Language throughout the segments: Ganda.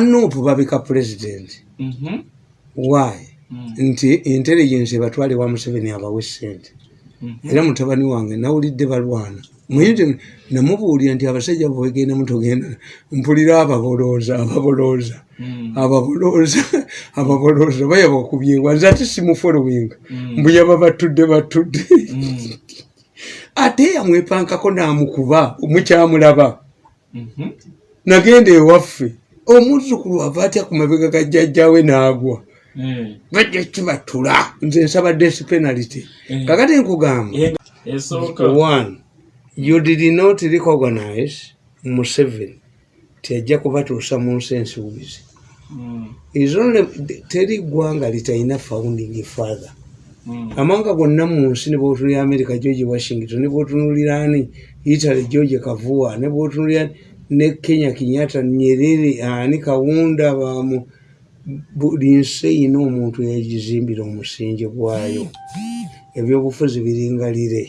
banupu babika pulezidenti Mhm. why Mm. nti intelligence ebatwale wa museveni abawe sente Mhm. era mutabani wange nawulidde balwana namubuulira nti abasajja bwegenda mutogenda mpulira ababolooza ababolooza Mm. ababolooza ababolooza bayaba okubyengwa nze ate simufolowinga Mm. mbuyaba batudde batudde ate yamwepankako namukuba mukyamulaba Mhm. nagenda ewaffe omuzukulu ava atya ku mabega ga jjajjawe n'agwa? Eh. bajja kibatula. Nze nsaba desi penalty. Eh. kakati nkugamba. Eh, one you did not recognize museveni. Tiajja kubatuusa mu nsi ensuubizi. Mm. only teri ggwanga litalina founding father. Mm. amawanga gonna mu nsi ne bwotunulira america george washington ne bwotunulira ani? Italy george kavuwa ne bwotunulira ne kenya kenyatta nyerere ani kawunda bamu buli nsi eyina omuntu yagizimbira omusingi gwayo. Ebyobufuzi biringalire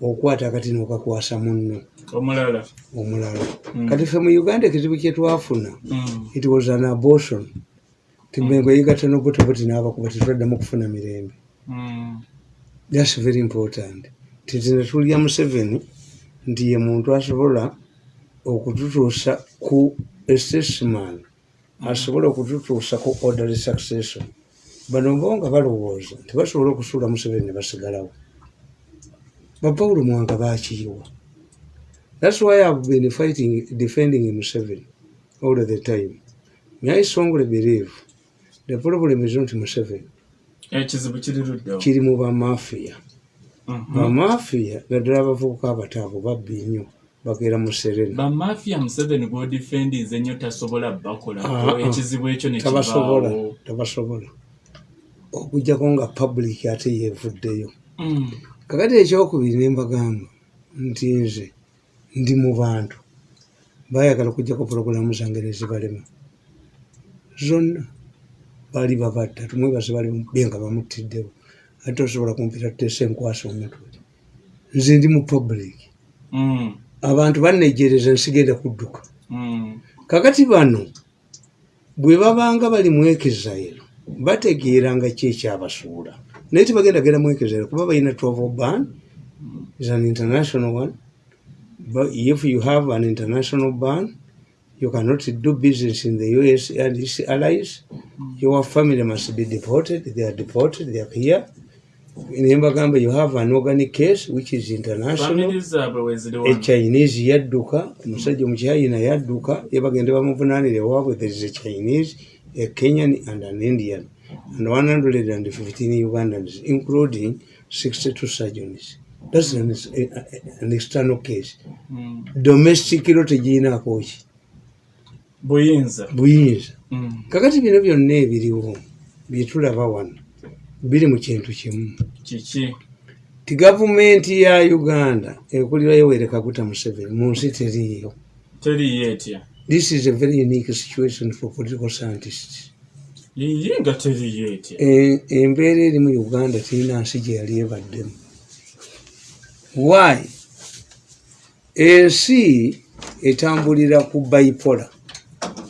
okwata kati nokakwasa munno. Omulala. Omulala. Mm. kati ffe mu uganda ekizibu kyetwafuna Mm. it was an abortion. Timengo yigatta nobutobuti n'abakuba tetwaddamu kufuna mirembe. Mm. thats very important. Tetinatulya museveni nti ye muntu asobola okututuusa ku statesman asobola okututuusa ku orderly succession. Bano bo nga balowooza nti basobola okusuula museveni ne basigalawo. Bapawulo mwanga bakiyiwa thats why ihave been fighting defending museveni all the time. I strongly believe the problem is not museveni. Ekizibu kiri luddawo kiri mu bamafiya Mhm. bamafiya naddala abavubuka abataavu babbi nnyo bakeera mu serena bamafiya museveni gwodifendize nnyo tasobola bakolako ah. ekizibu ekyo tabasobola tabasobola. Okujjako nga public ate yeevuddeyo. Mm. kakati ekyokubiri ne mbagamba nti nze ndi mu bantu bayagala okujjako purogulamu zange nezibalema zonna bali babadda tumwebaze bali be nga bamutiddewo ate osobola kumpita tuteesa enkwasa omutwe nze ndi mu public. Mm. Abantu bannejereza nsigenda kudduka. Mm. kakati bano bwe babanga bali mwekezairo bategeeranga ki ekyabasuula? Naye tibagenda genda mwekezairo kuba balina travel ban is an international one. But if you have an international ban you cannot do business in the us and its allies. Your family must be deported they are deported they are here nembagamba you have an organic case which is international wano echinese yadduka omusajja omuchina yadduka yebagende bamuvunanire waabwe there is a chinese a kenyan and an indian and 115 ugandans including 62 surgeons thats an, an external case. Mm. domestic lo tegirinakoki buyinza. Buyinza. Mm. kakati bino byonna ebiriwo byetulaba wano biri mu kintu kimu. Kiki ti gavumenti ya uganda ekulira yoweri kaguta museveni mu nsi teriiyo. Teriyo etya? This is a very unique situation for political scientists. yiyi nga teriyo etya? E- embeera eri mu uganda terina nsi gye yali ebaddemu. Why? Ensi etambulira ku bipola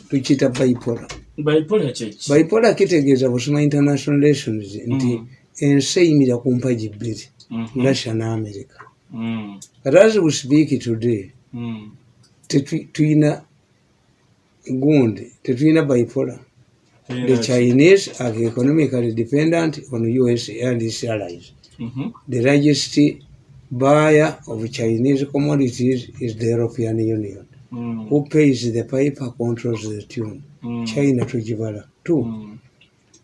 tukiyita bipola bayipola kyeki bipola kitegeeza busoma international relations nti ensi eyimira ku mpagi bbiri russia ne america Mm. but as we speak today Mm. tetu- tuyina gundi tetuyina bipola Terina The. Chinese are economically dependent on US and its allies. Mhm. The largest buyer of Chinese commodities is the European Union. Mm. Who pays the piper controls the tune. Mm. China to Jibala. Two, Mm.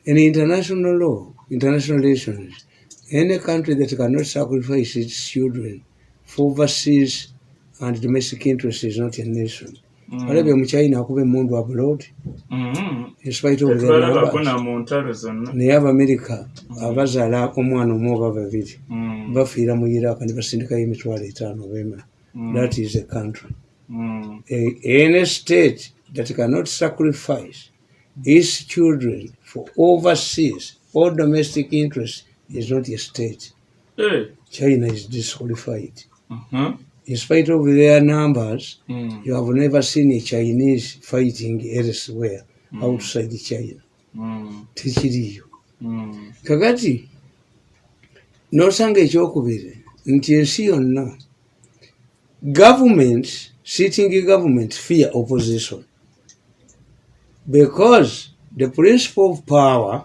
in international law, international relations, any country that cannot sacrifice its children for overseas and domestic interests is not a nation. Mm. Olabye mu China akuba abroad mu ntalo zonna naye abamerika abazaala omwana omu oba babiri Mm. bafiira mu iraq ne basindikayo emitwalo etaano bema Mm. that is a country Mm. Any state that cannot sacrifice its children for overseas or domestic interest is not a state Eh. china is disqualified Mhm. in spite of their numbers Mm. you have never seen a chinese fighting elsewhere Mm. outside china Mm. tekiriyo Mm. kakati nosanga ekyokubiri nti ensi yonna government sitting government fear opposition because the principle of power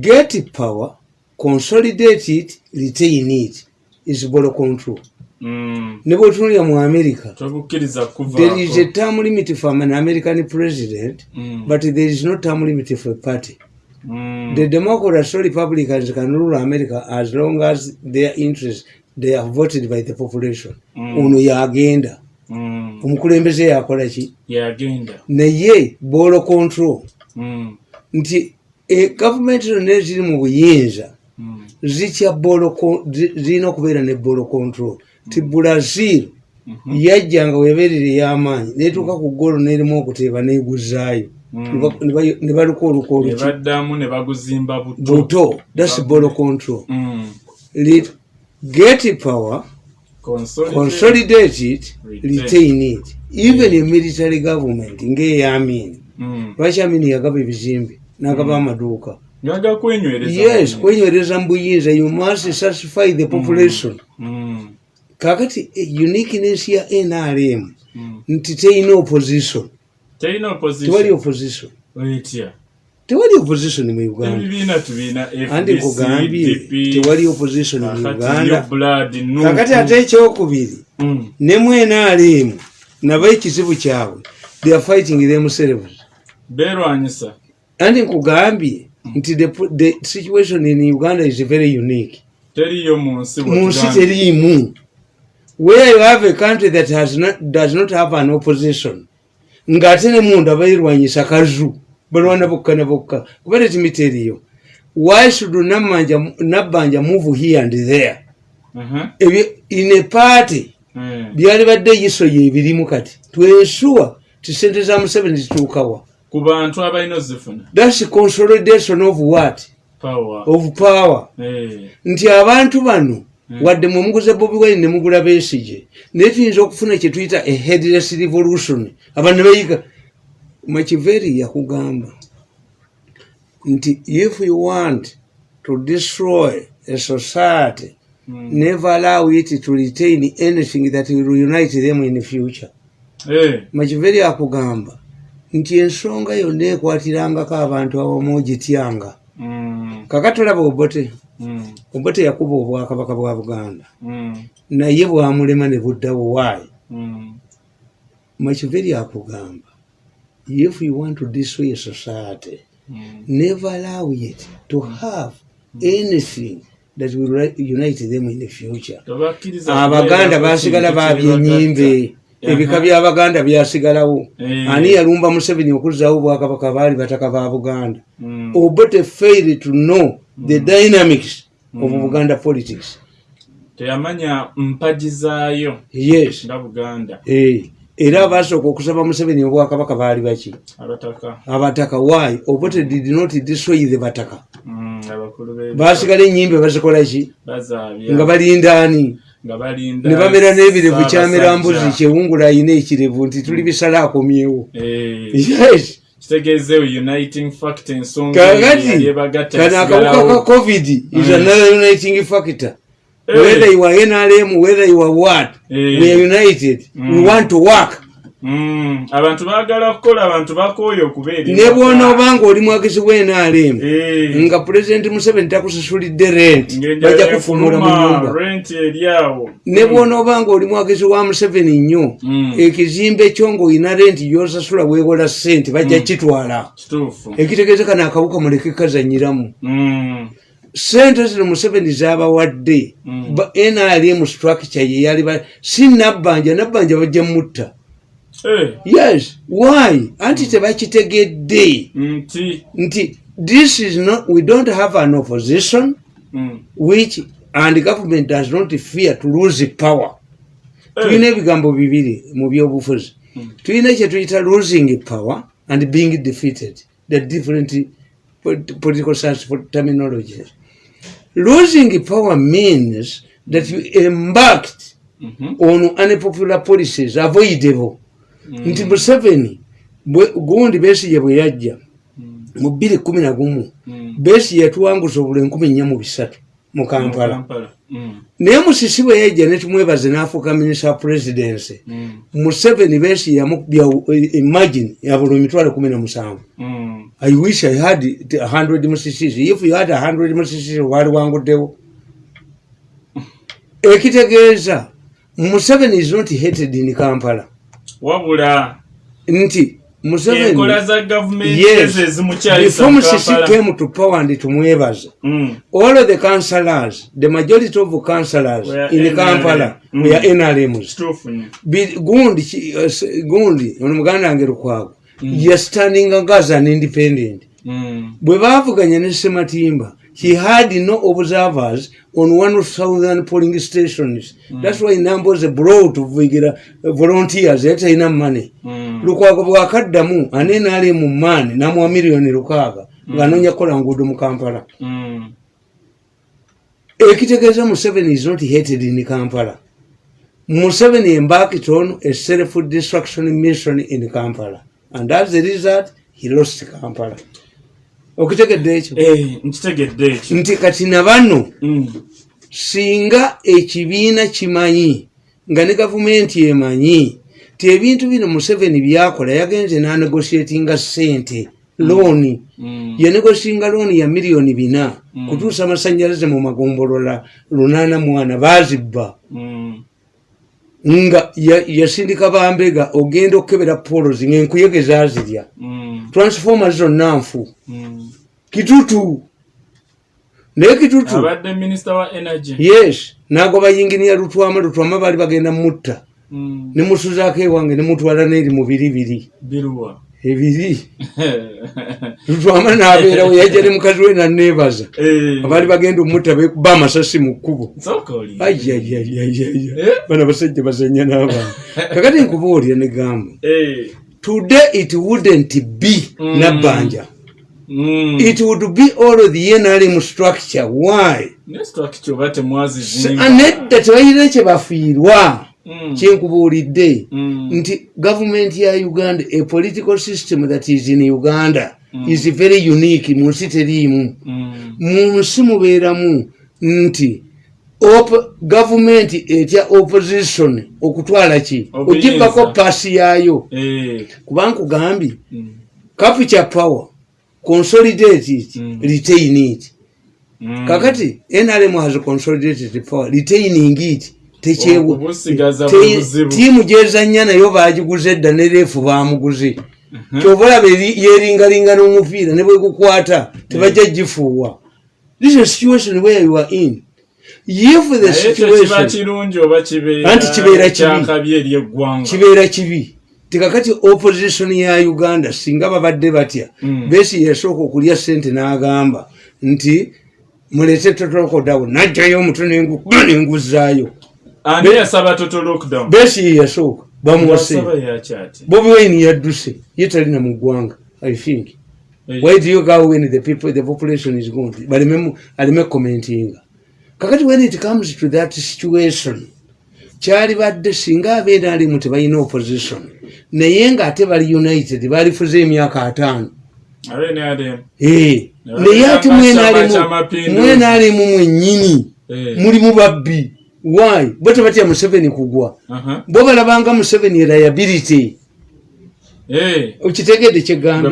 get power consolidate it retain it is bolo control Mm. ne bwetunulya mu america there is a term limit for an american president Mm. but there is no term limit for a party Mm. The Democrats or Republicans can rule America as long as their interests they are voted by the population. Mm. Ono yagenda. Omukulembeze yakola ki? Naye bolo control. Mm. nti e, gavumenti zonna eziri mu buyinza. Mm. zirina okubeera ne bolo control. Ti brazil Mhm. yajjanga weberere ey'amaanyi netuuka ku golo nerimu okuteeba neguzaayo Mm. Ne ba- ne ba- ne baluka oluka ne oluki baddamu ne baguzimba buto. Buto. Thats bolo control. Mm. Get power, Consolidate. consolidate it, Retain. retain it. Even a military government ng'eyamini Mm. lwaki amini yagaba ebizimbe n'agaba amaduuka ngaga kwenywereza yes mu- kwenywereza mu buyinza you must satisfy the population. Mm. kakati eh, uniqueness ya nrm Mm. nti teyina opposition. Tewali opposition. Opposition. Etya tewali opposition mu uganda. Ebibiina tubiina andi nkugambye tewali opposition mu uganda. Kakati uganda ate ekyokubiri ne mwenaalemu nabo ekizibu kyabwe they are fighting themselves. Beerwanyisa. Andi nkugambye nti the, the situation in uganda is very unique. Teriyo mu nsi teriimu. Where you have a country that has not, does not have an opposition ng'ate ne munda bayirwanyisa kazu balwana bokka ne bokka. Kubeera ekimi teriyo why should nabbanja move here and there? Mhm. ebyo in a party Eh. byali badde yisoyo ebirimu kati. Twensuwa ti sente za museveni zituukawa. Ku bantu abalina ozifuna. Thats consolidation of what? Power. Of power. Eh. nti abantu bano Mm. wadde mwe muguze bobi wine ne mugula beesige naye tuyinza okufuna kye tuyita a headless revolution. Abantu ne bayiga makiveri yakugamba nti if you want to destroy a society Mm. never allow it to retain anything that will unite them in the future Eh. makiveri akugamba nti ensonga yonna ekwatirangako abantu awamu ogityanga Mm. kakatolaba obote Mm. obote yakuba obwakabaka bwa buganda Mm. naye bwamulema ne buddawo waayi Mm. makiveri akugamba if you want to destroy a society Mm. never allow it to have anything that will unite them in the future. Abaganda kubeerako basigala kintu babya kyebagatta. enyimbe ebika byabaganda byasigalawo. Eh. ani yalumba museveni okuzzawo obwakabaka baali bataka ba buganda. Mm. obote fail to know the dynamics of buganda politics. Teyamanya mpagi zaayo yes. nga buganda. Eh, era abasooka okusaba museveni obwakabaka baali baki? Abataka. Why? Obote did not destroy the bataka? Mm, basigala enyimbe bazikola ki? Bazaabya. Nga balindaani ne bamera n'ebirevu kyamera mbuzi kyewungula ayina ekirevu nti tuli bisala akomyewo kakati kano akawuka ka covid is Mm. another uniting factor Eh. whether you are nrm whether you are what Eh. we are united. We Mm. want to work. Mm, abantu baagala kukola abantu bakooye okubeera ne bwona obanga oli mwagezi w'nrm Eh. nga pulezidenti museveni takusasulidde rent ng'enjala bajja kufumula mu nyumba ne bwona obanga oli mwagezi wa museveni nnyo Mm. ekizimbe kyo ng'olina renti gyosasula weewola sente bajja kitwala kituufu. Ekitegeeza kano akawuka muleke kazanyiramu. Mm, sente zino museveni zabawadde. Mm. ba- nrm structure yeyali si nabbanja nabbanja bajja mutta. Eh, yes why? Anti tebakitegedde. Nti. This is not we don't have an opposition mm, which and government does not fear to lose power. Eh, tulina ebigambo bibiri mu byobufuzi. Mm. tulina kyetuyita losing power and being defeated. The different po- political science terminologies losing power means that you embarked Mhm. ono unpopular policies avoidable Mm. nti museveni gundi besigye bwe yajja Mm. mu bbiri kumi na gumu Mm. besi yatuwanguza obula enkumi nnya mu bisatu mu kampala. Mm. naye musisi bwe yajja netumwebaze n'afuuka minisita presidency Mm. museveni besi yamubya imagine yabula emitwalo kumi na musanvu Mm. I wish i had a hundred musisies if you had a hundred musisies wali wanguddewo ekitegeeza museveni is not hated in kampala wabula nti museveni enkola za gavumenti yes before Kampala. came to power and tumwebaze Mm. all of the councillors the majority of councillors in NRM. kampala Mm. were nrms nnyo Bi- gundi uh, gundi ono muganda wange lukwago Mm. yastandinga as an independent Mm. bwe baavuganya ne sematimba he had no observers on one thousand polling stations that's why numbers brought vugira volunteers yali talina money Mm. lukwago bwakaddamu ane naali mu maani namuwa miliyoni lukaaga ng'anoonya kukola nguudo mu kampala Mm. ekitegeeza museveni is not hated in kampala museveni embarked on a self destruction mission in kampala and as a result he lost kampala okitegedde ekyo Eh, nkitegedde ekyo nti kati na bano Mm. singa ekibiina kimanyi nga ne gavumenti emanyi ti ebintu bino museveni byakola yagenze n'anegosietinga sente looni Mm. yanegosinga looni ya miliyoni bina Mm. kutuusa amasanyalaze mu magombolola lunaana mwana bazibba Mm. Nga ya- yasindika bambega ogenda okukebera polozi ngaenkuyege zazirya. Mm. transforma zonna nfu. Mm. kitutu. Naye kitutu. Yes. Nagoba yinginiya lutwama lutwama baali bagenda mutta. Mm. nemusuzaako ewange nemutwala neeri mu biri biri biruwa ebiri lutwama nabeerawo yajja ne mukazi we naneebaza Eh. abaali bagenda omutta bekuba amasasi mu kkubo. Bana basajja bazanya n'abantu kakati nkubuulira negamba Eh. today it wouldn't be Mm. nabbanja Mm. it would be all the nrm structure. Why? Ne structure oba temwazizimba nedda tebalina kye bafiirwa. Kyenkubuulidde Mm. nti gavumenti ya uganda a political system that is in uganda Mm. is very unique mu nsi teriimu Mm. mu nsi mubeeramu nti op- gavumenti etya opposition okutwala ki ogibako paasi yaayo Eh. kuba nkugambye Mm. capture power consolidate it Mm. retain it Mm. kakati nrm has consolidated power retaining it tekyewa Okubusigaza te- bwe buzibu. tiimu gyezanya nayo bagiguze edda ne reefu bamuguze Mhm. kyova olaba eri- yeringalinga n'omupiira ne bwegukwata tebajja gifuuwa this is situation where you are in if the naye ekyo kiba situation kirungi oba kibeera Anti kibeera kibi. tikakati opposition ya uganda singa babadde batya Mm. besi yasooka okulya sente n'agamba nti mulete totokodawo najjayo omutwe nenguzaayo besi ye yasooka bamuwase. Bobi wine yadduse ye talina mu ggwanga i think. Why do you go when the people the population is going baleme aleme commentinga kakati when it comes to that situation kyali badde singa abeera alimu tebalina opposition naye ngaate bali united balifuza emyaka ataano. Eh, Naye ate mwena alimu mwennyini. Eh. mulimu babbi why bo tebatya museveni kugwa bo balabanga museveni liability Eh. okitegedde kyegambye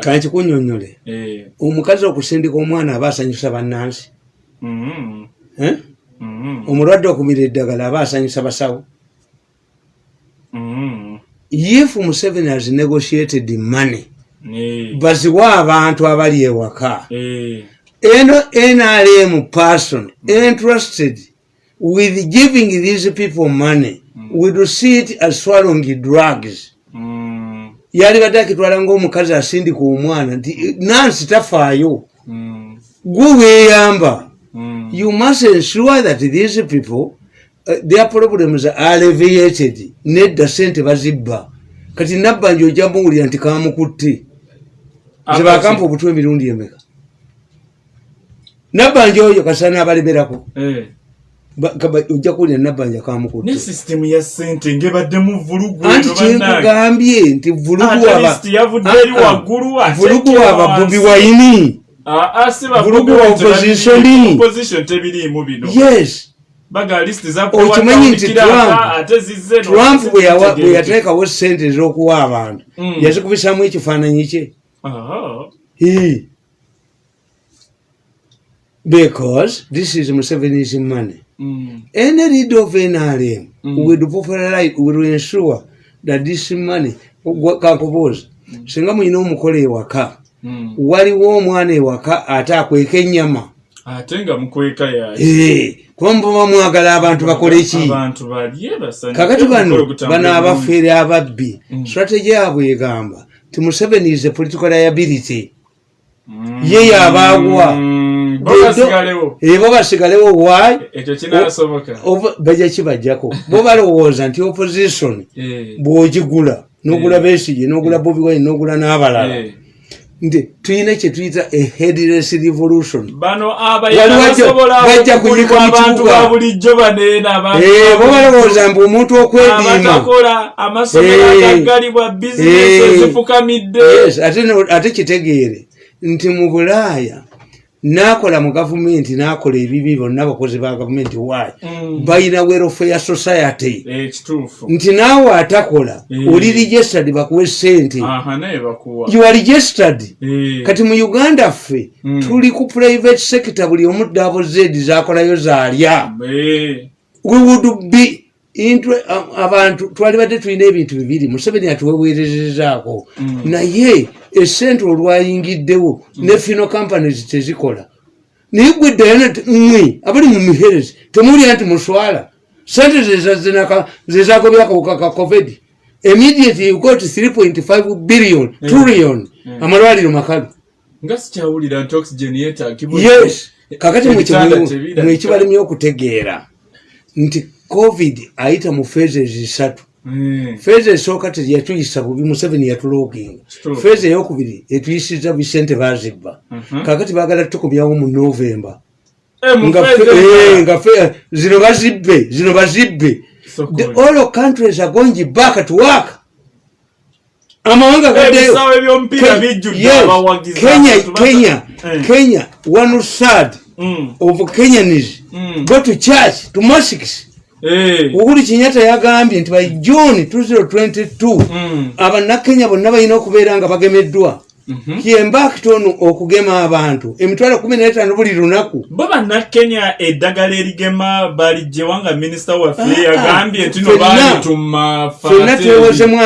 kankikunyonyole Eh. omukazi okusindika omwana aba asanyusa bannansi Mhm. Eh? Mhm. omulwadde okumira eddagala aba asanyusa basawo Mhm. if museveni has negotiated money baziwa abantu abali ewaka. Eno nrm person interested with giving these people money would see it as swallowing drugs. Mhm. yali badde akitwala ngaomukazi asindika omwana nti nansi tafaayo. Mhm. gwe weeyamba. Mhm. you must ensure that these people uh, their problems are alleviated. Nedda sente bazibba. Kati nabbanja ojja muwulira nti kamukutte zebakampa obutwa emirundi emeka nabbanja oyo kasana abalemerako Eh. Ojja kuwulira nabbanja ne kamukutte. Sisitemu ya ssente ngebadde vulugu anti eno bannange. kyenkugambye nti vulugu Ah, vulugu wayini Ah, ah, ba Vulugu wa Wine tebabiri- opposition. opposition tebiriimu bino. Yes. Okimanyi nti Trump- bwe yateekawo sente ez'okuwa abantu. Mm. yazikubisamu ekifaananyi kye. Because this is Museveni's money. mm, Any leader of NRM Mm. will popularize, will ensure that this money, kankubuuza, singa mulina omukolo ewaka, mm. waliwo omwana ewaka ate akweka ennyama. ate nga mukweka yayi Eh, kuba muba mwagala abantu bakole ki? abantu balye basanyuke, kakati bano omukolo gutambule bano bulungi. abafeere ababbi Mm. strategy yaabwe egamba ti museveni is a political liability Mm, ye yabaagwa mm, bo basigalewo Oba- bajja kibajjako bo balowooza nti opposition Eh, bw'ogigula n'ogula Eh. besige n'ogula bobi wine n'ogula n'abalala eh. nti tulina kye tuyita a headless revolution bano Wali abayala wajja- basobola wajja okugulibwa kunyika mu abantu kibuga. ba bulijjo baneena abantu Eh, bo ba balowooza mbu omuntu okwediima Eh. Eh. ate kitegeere nti mu bulaaya n'akola mu gavumenti n'akola ebibi bonna abakozi ba gavumenti. Waayi Mm. balina welfare society. Eh, nti naawe atakola Mm. oli registered bakuwe sente aha naye bakuwa. You are registered. Eh, kati mu uganda ffe Mm. tuli ku private sector buli omu dabo zedi zakolayo zaalya eh, we would be a- abantu twalibadde tulina ebintu bibiri museveni atuweweerezezaako Mm. naye esente olwayingiddewo ne fino companies tezikola. Naye gwe dayana ti mmwe abali mu miherezi temulya nti muswala. Sente zezagobya akawuka ka covid. Immediately you got 3.5 billion Mm. trillion. Mm. amalwaliro makalu. Nga sikyawulira nti oxygen yeetaagibwa yes kakati mwekibalimye okutegeera. Nti covid ayita mu zisatu. Eh, feeza esooka teyatuyisa bubi museveni yatulooginga feeza eyokubiri etuyisiza bisente bazibba Mhm. kakati bagala tukomyawo mu novemba eh, nga eh, fe- zino bazibbe zino bazibbe. The all countries are going back to work. Amawanga Eh, gaddeyo ebisaawe by'omupiira Ke- bijjudde yes, abawagizi kenya Eh. one third Mm, of kenyanis mm. go to church to mosques. Eh, uhuru kenyatta yagambye nti by june 2022 mm, abannakenya bonna balina okubeera nga bagemeddwa. Mhm. yembakitono okugema abantu. Emitwalo 15 buli lunaku. Bo bannakenya eddagala erigema balijjewa nga minisita waffe Ah, yagambye nti no ffenna- baalituma fenna twewozemu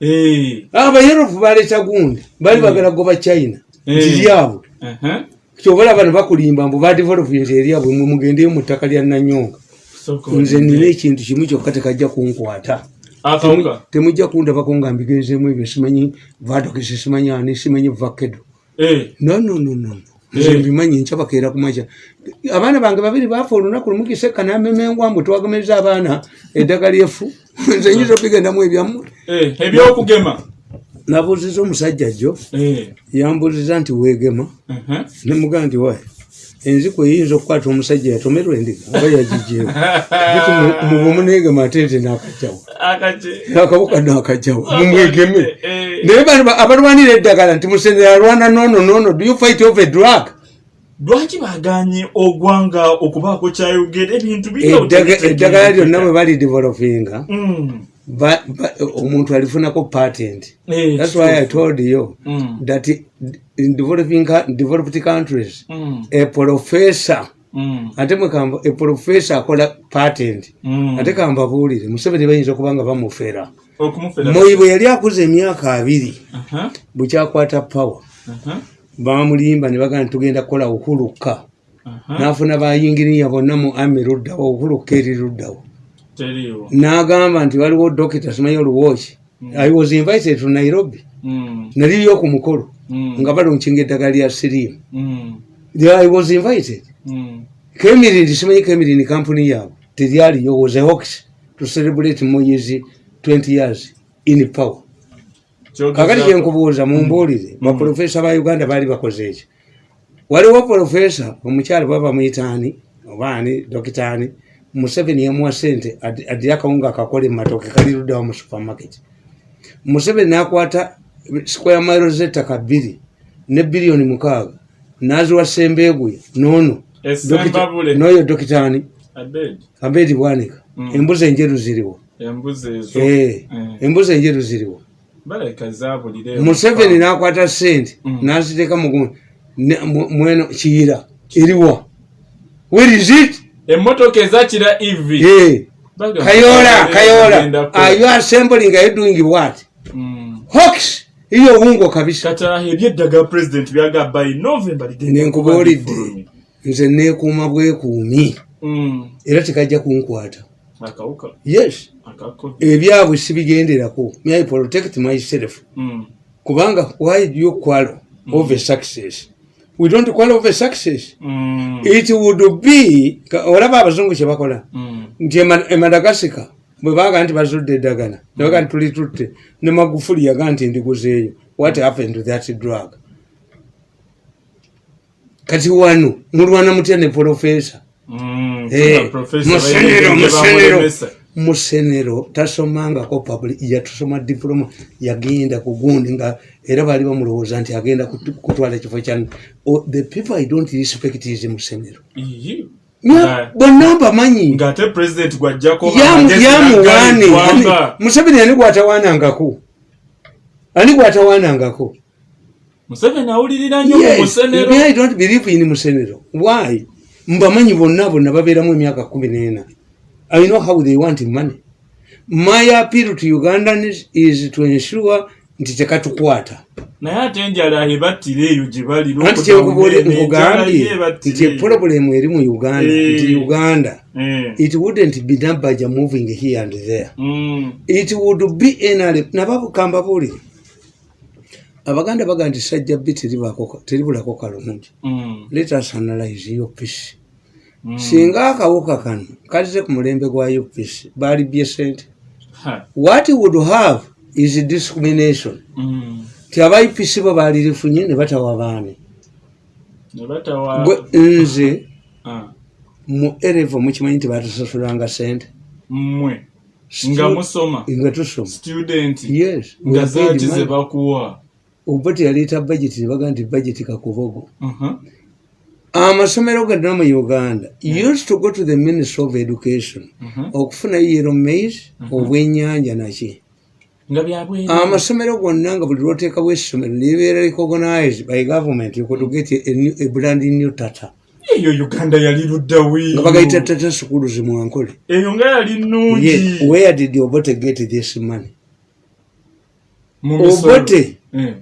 Eh, abayerofu baleta gundi. Bali bagala goba china. Ntiryabwe aha. kyobola bano bakulimba mbu badevelopment eryabwe mwe mugendeyo mu ttaka lya nanyonga. Nze nina ekintu kimu kyokka tekajja kunkwata. Akawuka temujja kundabako nga mbigezemu ebyo simanyi vadokisi simanyi ani simanyi vakedo. Eh, no no no no nze Eh. mbimanyi nkyabakeera kumaca abaana bange babiri baafa olunaku lumu kiseka namemengwa mbwe twagemeza abaana eddagala efu nze nyinza obigendamu ebyammwe eh, ebyokugema. Nabuuziza omusajja jjo Eh, yambuuziza nti weegema. Aha. nemugaa nti wayi enziku eyinza okukwata omusajja yatomerwa endiga oba yagijeewo. Ati mubumunegema ate nti nakajjawo. Akaki- akawuka nakajjawo. Mumwegeme. Eh, naye abalwanira eddagala nti musendera alwana nono nono do you fight a drug? Lwaki baganye ogwanga okubaako kyayogera ebintu eddagala lyonna bwe bali developinga. Mm, omuntu alifunako patent. Eh, thats why i told you Mm, that in developing, developed countries. Mm, a professor mm, ate mwekamba a professor akola patent mm. ate kambabuulire museveni bayinza okuba nga bamufera. Okumufera moyi bwe yali akuza emyaka abiri Aha, bukyakwata power aha, bamulimba ne bagamba tugenda kukola uhuluka aha. n'afuna bayinginiya bonna mu ami luddawo uhuluka eri luddawo. N'agamba nti waliwo dokita simanyi oluwoki i was invited to nairobi. Mm, naliyo ku mukolo. mm, nga balunkinga eddagala lya sirimu. Mm, i was invited. Mm. kemirin simanyi kemirin kampuni yaabwe. Teryaliyo was a hox to celebrate moyes 20 years in power. Kakati kyenkubuuza mumbuulire baprofesa ba uganda baali bakoze ekyo waliwo profesa omukyalo baba muyitaani obaani dokitaani museveni yamuwa sente adi- adire akawunga akakola ematoke kaliruddawo mu supermarket. Museveni nakwata square mile zettaka bbiri ne biliyoni mukaaga naziwa sembeeguye noono Essembabule. noyo dokitaani abeedi bwanika Mm. embuzi enjeru ziriwo Embuzi. Eh, Eh. enjeru ziriwo museveni nakwata sente Mm. naziteeka mugu mweno kiyira eriwa where is it Emmotoka ezakira EV. Eh, kayola kayola bagendako. are you assembling are you doing what Mm. hawks iyo wungo kabisa. Kata ebyeddagala president byaga by november ligenda nenkubuulidde. nze neekuuma bwekuumi. Mm. era tekajja kunkwata. Yes. Ebyabwe sibigenderako. My protect myself? Mm. kubanga why do you quarrel over success? We don't quarrel over success. Mm. it would be olaba abazungu kyebakola Mm. nti ema- emadagasika bwe baga nti bazudde eddagala nebaga nti tuli tutte. Ne magufuli yaga nti ndiguzeeyo what happened to that drug? Kati wano mulwana mutya ne professor? Musenero musenero musenero tasomangako yatusoma diploma yagenda kugundi nga era baali bamulowooza nti agenda kutwala ekifo kya Oh, the people i don't respect is musenero. Bonna mbamanyi ng'ate president gwajjako Yamu- amagezi yamuwaane n'agali gwanga. Ani- museveni ani gwatawaanangako ani gwatawaanangako I don't believe in musenero. Why? Mbamanyi bonna bonna babeeramu emyaka kumi n'ena. I know how they want money. My appeal to ugandans is to ensure nti tekatukwata naye ate enjala ebattira eyo gye bali nkugambye nti epulobulemu eri mu uganda Eh. nti uganda it wouldn't be nabaja moving here and there. Mm. it would be nrm nababukamba buli. Abaganda baga nti sajja bbi teribulako kalungi let us analyze upc singa akawuka kano kalize ku mulembe gwa upc balibye sente. What would have is discrimination ti aba upc bo balirifunye ne batawa nebatawa gwe nze mu erevo mukimanyi nti batusasulanga sente mmwe nga musoma. nga tusoma. Student. Yes nga zaaki ze bakuwa. Oba teyaleeta budget nebaga nti budget kakubogo Mhm. amasomero gonna mu uganda used to go to the ministry of education Mhm. okufunayo yero maize obwenyanja naki nga byabwe amasomero gonna nga buli lwoteekawo essomero libeera recognized by government you could get a, brand new tata. Eyo uganda yali luddawi. Nga bagayita tata sukulu zimwankole. Eyo nga yali nnungi. Where did obote get this money? Obote? Eh.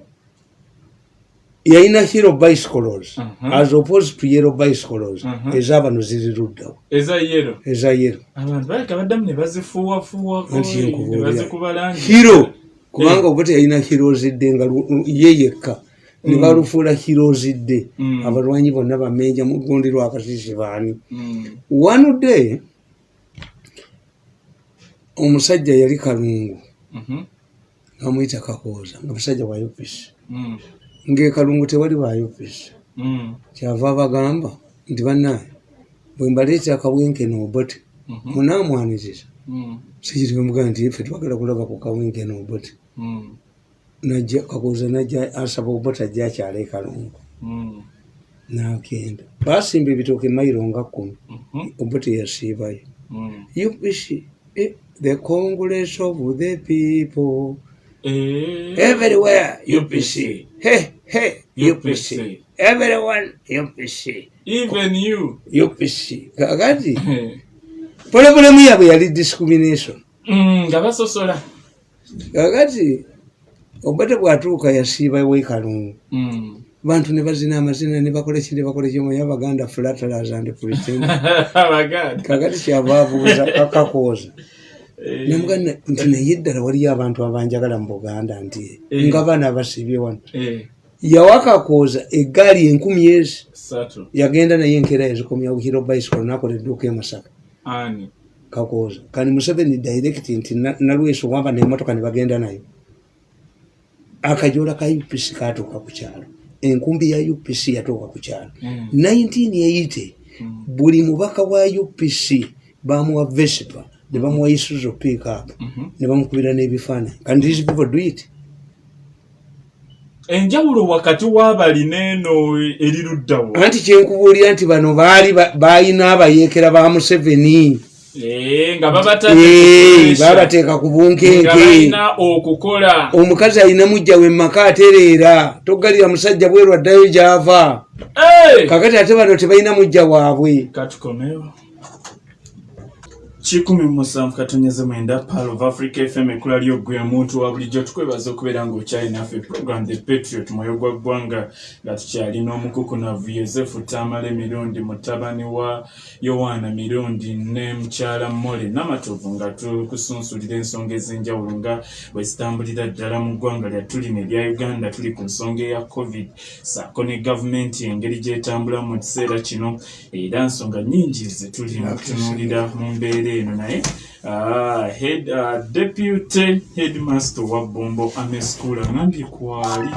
Yalina hero bicycles Mhm. as opposed to yellow bicycles Mhm. ezabano ziri luddawo eza yero eza yero abantu baleka baddamu ne bazifuuwafuuwako Anti ne yenkubuulira. bazikuba langi hiro kubanga obote yalina hiro zidde nga lu- lu- ye yekka ne balufuula hiro zidde Mm. abalwanyi bonna bamenja mugundi lwakasisi baani Mm. one day omusajja yali kalungu Mhm. bamwyita kakooza nga musajja wa upc Mm. Ngaekalungu tewali ba upc Mm. kyava abagamba nti bannaye bwe mbaleeta akabwenkene obote Mhm. munaamwaniriza Mm. sikirimugaa nti ife twagala kulaba ku kabwenkene obote Mm. najja kakuuza najja asaba obota ajja akyala ekalungu nagenda basimba ebitooke mayiro nga kumi Mhm. obote yasiibayo upc eh, the congress of the people. Everywhere upc hey, hey, upc everyone upc even you. Upc kakati. Eh. polobulemu yabwe yali discrimination. Mm, nga basosola kakati. Obote bwatuuka yasiibawo ekalungu Mm. bantu ne bazina amazina ne bakola ki ne bakola kyomanyi abaganda flatterers and pretend kakati kyava abuuza kakakooza Eh. nemuganda nti naye ddala waliyo abantu abanjagala mu buganda nti Eh. nga baana abasibye wano. Eh. yawakakooza eggaali enkumi ezi. Yagenda naye enkeera yazikomyawo hiro bicycle nakola edduuka emasaka kakooza kani museveni direct nti na- nalweso wamba nemotoka ne bagenda nayo. Akajoola ka upc katuuka ku kyalo. Enkumbi ya upc yatuuka ku kyalo. Mm. 1980 buli mubaka wa upc bamuwa vespa ne bamuwa isuzo pickup Mhm. ne bamukubira n'ebifaananyi and these people do it? Enjawulo wakati w'abalina eno eri luddawo anti kyenkubuulira nti bano baali ba- baalina abayeekera ba museveni. Eh, Eh, baabateeka ku bunkenke. Balina omukazi alina mujja we maka atereera. Toggalira musajja bweru addayo gy'ava. Eh! kakati ate bano tebalina mujja waabwe kikumi musanvu katonyeze mwenda pal of africa fm ekkula lyogwe omuntu wa bulijjo. Tukwebaza okubeera ng'okyali naffe program the patriot mwoyo gwa ggwanga nga tukyalina omukukunavu yosefu tamala emirundi mutabani wa yowaana mirundi ne mukyala mole namatovu nga tukusunsulira ensonga ez'enjawulo nga bwe zitambulira ddala mu ggwanga lyatulina erya uganda. Tuli ku nsonga eya covid. Saako ne gavumenti engeri gyetambula mu kiseera kino era nsonga nnyingi zetuli mu kutunuulira mu mbeera eno naye ah, head, ah, deputy headmaster wa bombo ame school agambye kwali